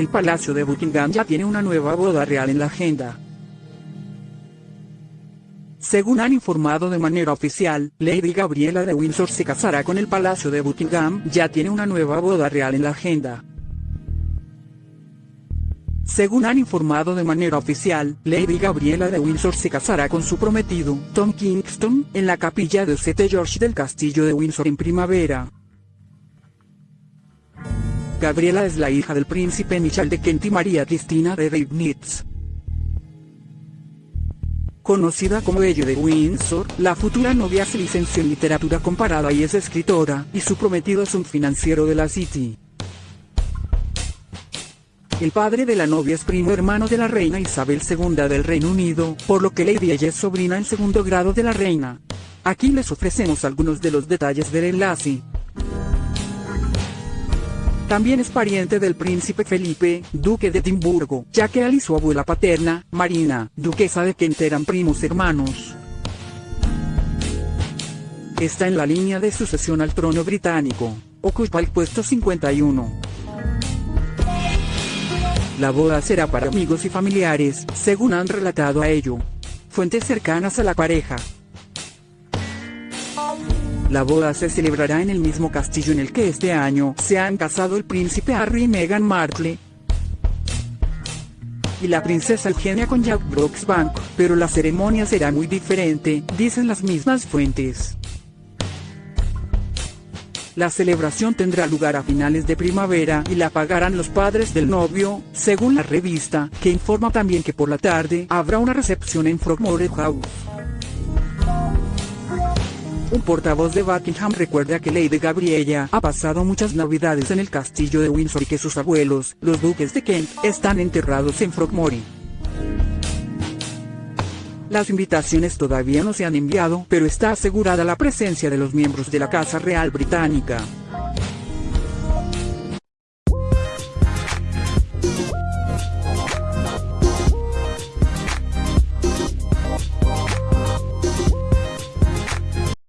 El Palacio de Buckingham ya tiene una nueva boda real en la agenda. Según han informado de manera oficial, Lady Gabriela de Windsor se casará con el Palacio de Buckingham, ya tiene una nueva boda real en la agenda. Según han informado de manera oficial, Lady Gabriela de Windsor se casará con su prometido, Tom Kingston, en la capilla de St. George del Castillo de Windsor en primavera. Gabriela es la hija del príncipe Michel de Kent y María Cristina de Leibnitz. Conocida como Belle de Windsor, la futura novia se licenció en literatura comparada y es escritora, y su prometido es un financiero de la City. El padre de la novia es primo hermano de la reina Isabel II del Reino Unido, por lo que Lady ella es sobrina en segundo grado de la reina. Aquí les ofrecemos algunos de los detalles del enlace. También es pariente del príncipe Felipe, duque de Edimburgo, ya que él y su abuela paterna, Marina, duquesa de Kent eran primos hermanos. Está en la línea de sucesión al trono británico. Ocupa el puesto 51. La boda será para amigos y familiares, según han relatado a ello. Fuentes cercanas a la pareja. La boda se celebrará en el mismo castillo en el que este año se han casado el príncipe Harry y Meghan Markle y la princesa Eugenia con Jack Brooksbank, pero la ceremonia será muy diferente, dicen las mismas fuentes. La celebración tendrá lugar a finales de primavera y la pagarán los padres del novio, según la revista, que informa también que por la tarde habrá una recepción en Frogmore House. Un portavoz de Buckingham recuerda que Lady Gabriella ha pasado muchas navidades en el castillo de Windsor y que sus abuelos, los duques de Kent, están enterrados en Frogmore. Las invitaciones todavía no se han enviado, pero está asegurada la presencia de los miembros de la Casa Real Británica.